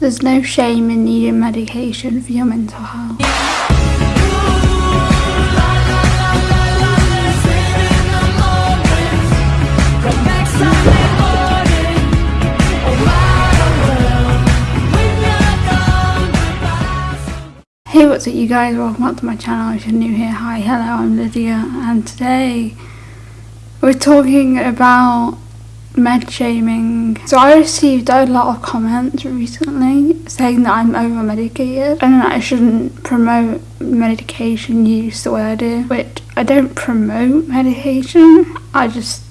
There's no shame in needing medication for your mental health. Hey what's up you guys, welcome back to my channel if you're new here, hi, hello, I'm Lydia and today we're talking about med shaming. So I received a lot of comments recently saying that I'm over medicated and that I shouldn't promote medication use the way I do, which I don't promote medication, I just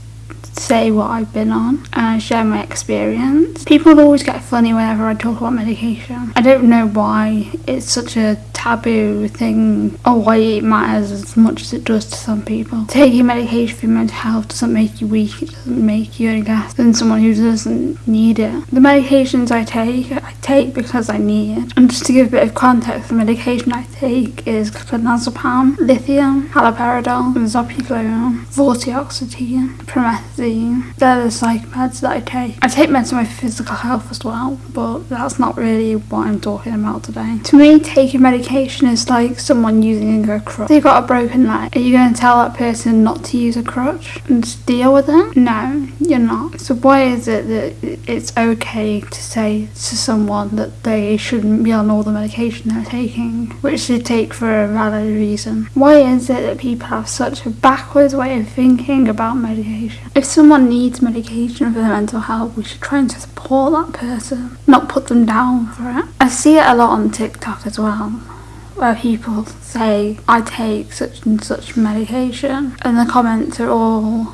say what I've been on and share my experience. People always get funny whenever I talk about medication. I don't know why it's such a taboo thing or why it matters as much as it does to some people. Taking medication for mental health doesn't make you weak, it doesn't make you any less than someone who doesn't need it. The medications I take, I take because I need it. And just to give a bit of context, the medication I take is clonazepam, lithium, haloperidol, zopiclone, vortioxetine, promethazine. They're the psych meds that I take. I take meds for my physical health as well, but that's not really what I'm talking about today. To me, taking medication is like someone using a crutch. They've got a broken leg. Are you going to tell that person not to use a crutch and deal with it? No, you're not. So why is it that it's okay to say to someone that they shouldn't be on all the medication they're taking, which they take for a valid reason? Why is it that people have such a backwards way of thinking about medication? If someone needs medication for their mental health, we should try and support that person, not put them down for it. I see it a lot on TikTok as well where people say I take such and such medication and the comments are all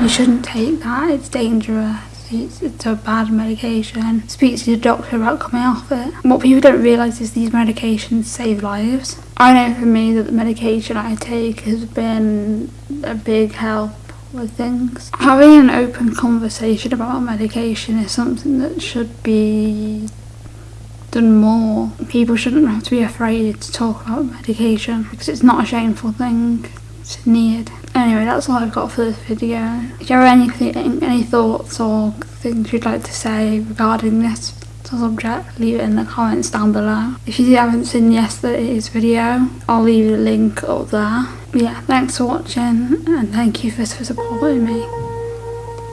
you shouldn't take that, it's dangerous. It's, it's a bad medication. Speak to your doctor about coming off it. What people don't realise is these medications save lives. I know for me that the medication I take has been a big help with things. Having an open conversation about medication is something that should be done more. People shouldn't have to be afraid to talk about medication because it's not a shameful thing. It's needed. Anyway, that's all I've got for this video. If you have anything, any thoughts or things you'd like to say regarding this subject, leave it in the comments down below. If you haven't seen yesterday's video, I'll leave the link up there. Yeah, thanks for watching and thank you for, supporting me.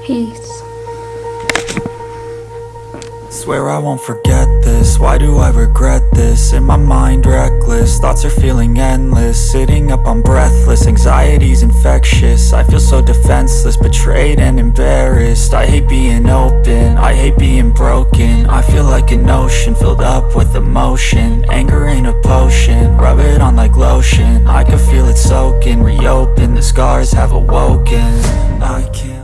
Peace. Swear I won't forget this, why do I regret this? In my mind reckless, thoughts are feeling endless. Sitting up I'm breathless, anxiety's infectious. I feel so defenseless, betrayed and embarrassed. I hate being open, I hate being broken. I feel like an ocean filled up with emotion. Anger ain't a potion, rub it on like lotion the scars have awoken. I can't